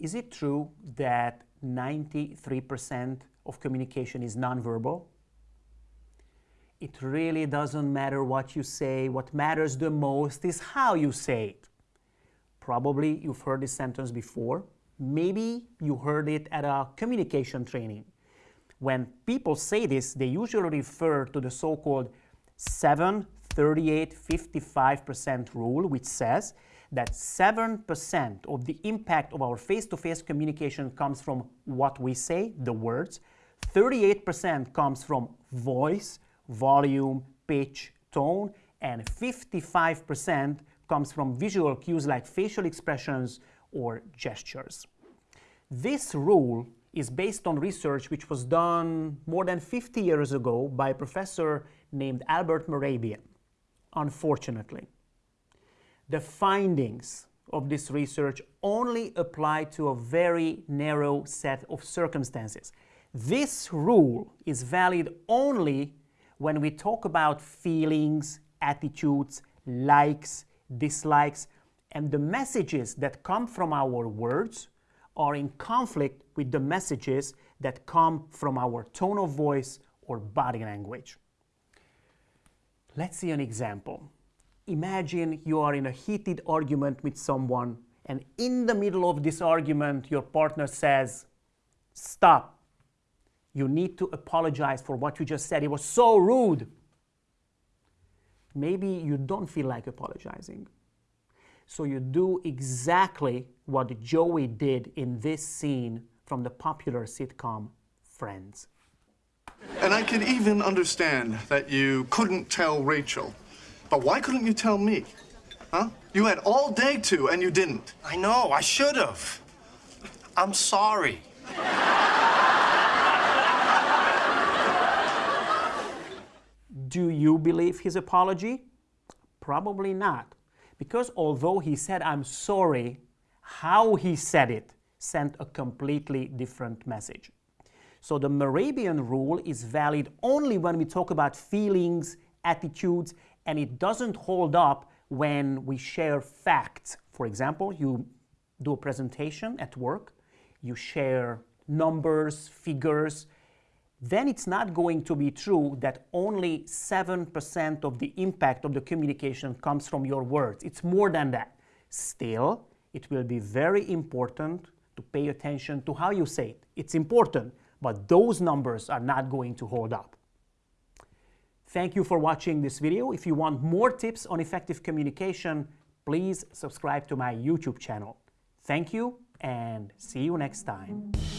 Is it true that 93% of communication is nonverbal? It really doesn't matter what you say. What matters the most is how you say it. Probably you've heard this sentence before. Maybe you heard it at a communication training. When people say this, they usually refer to the so-called 7, 38, 55% rule, which says that 7% of the impact of our face-to-face -face communication comes from what we say, the words, 38% comes from voice, volume, pitch, tone, and 55% comes from visual cues like facial expressions or gestures. This rule is based on research which was done more than 50 years ago by a professor named Albert Mehrabian. Unfortunately, the findings of this research only apply to a very narrow set of circumstances. This rule is valid only when we talk about feelings, attitudes, likes, dislikes, and the messages that come from our words are in conflict with the messages that come from our tone of voice or body language. Let's see an example. Imagine you are in a heated argument with someone and in the middle of this argument your partner says, stop, you need to apologize for what you just said. It was so rude. Maybe you don't feel like apologizing. So you do exactly what Joey did in this scene from the popular sitcom Friends. And I can even understand that you couldn't tell Rachel. But why couldn't you tell me? Huh? You had all day to, and you didn't. I know, I should have. I'm sorry. Do you believe his apology? Probably not. Because although he said, I'm sorry, how he said it sent a completely different message. So the Mehrabian rule is valid only when we talk about feelings, attitudes, and it doesn't hold up when we share facts. For example, you do a presentation at work, you share numbers, figures, then it's not going to be true that only 7% of the impact of the communication comes from your words. It's more than that. Still, it will be very important to pay attention to how you say it. It's important, but those numbers are not going to hold up. Thank you for watching this video. If you want more tips on effective communication, please subscribe to my YouTube channel. Thank you and see you next time.